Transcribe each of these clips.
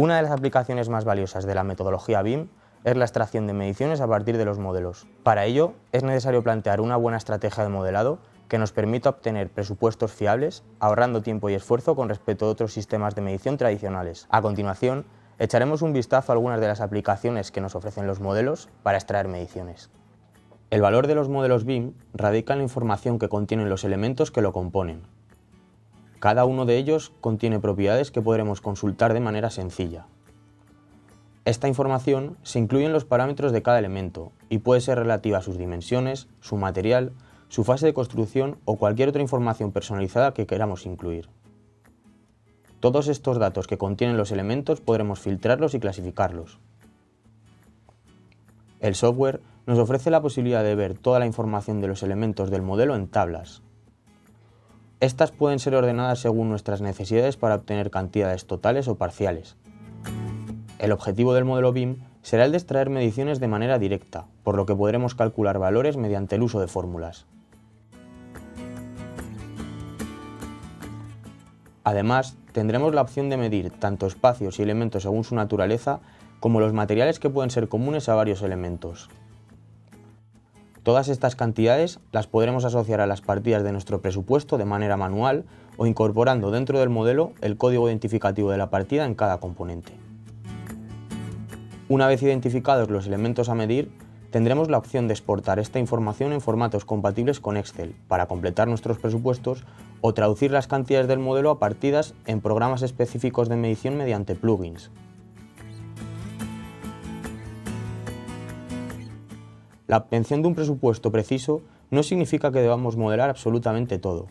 Una de las aplicaciones más valiosas de la metodología BIM es la extracción de mediciones a partir de los modelos. Para ello, es necesario plantear una buena estrategia de modelado que nos permita obtener presupuestos fiables, ahorrando tiempo y esfuerzo con respecto a otros sistemas de medición tradicionales. A continuación, echaremos un vistazo a algunas de las aplicaciones que nos ofrecen los modelos para extraer mediciones. El valor de los modelos BIM radica en la información que contienen los elementos que lo componen, cada uno de ellos contiene propiedades que podremos consultar de manera sencilla. Esta información se incluye en los parámetros de cada elemento y puede ser relativa a sus dimensiones, su material, su fase de construcción o cualquier otra información personalizada que queramos incluir. Todos estos datos que contienen los elementos podremos filtrarlos y clasificarlos. El software nos ofrece la posibilidad de ver toda la información de los elementos del modelo en tablas, estas pueden ser ordenadas según nuestras necesidades para obtener cantidades totales o parciales. El objetivo del modelo BIM será el de extraer mediciones de manera directa, por lo que podremos calcular valores mediante el uso de fórmulas. Además, tendremos la opción de medir tanto espacios y elementos según su naturaleza, como los materiales que pueden ser comunes a varios elementos. Todas estas cantidades las podremos asociar a las partidas de nuestro presupuesto de manera manual o incorporando dentro del modelo el código identificativo de la partida en cada componente. Una vez identificados los elementos a medir, tendremos la opción de exportar esta información en formatos compatibles con Excel para completar nuestros presupuestos o traducir las cantidades del modelo a partidas en programas específicos de medición mediante plugins. La obtención de un presupuesto preciso no significa que debamos modelar absolutamente todo,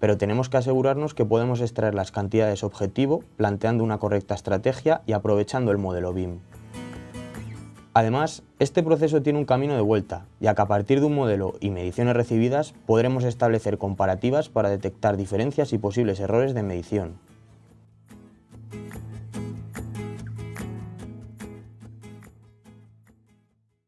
pero tenemos que asegurarnos que podemos extraer las cantidades objetivo planteando una correcta estrategia y aprovechando el modelo BIM. Además, este proceso tiene un camino de vuelta, ya que a partir de un modelo y mediciones recibidas podremos establecer comparativas para detectar diferencias y posibles errores de medición.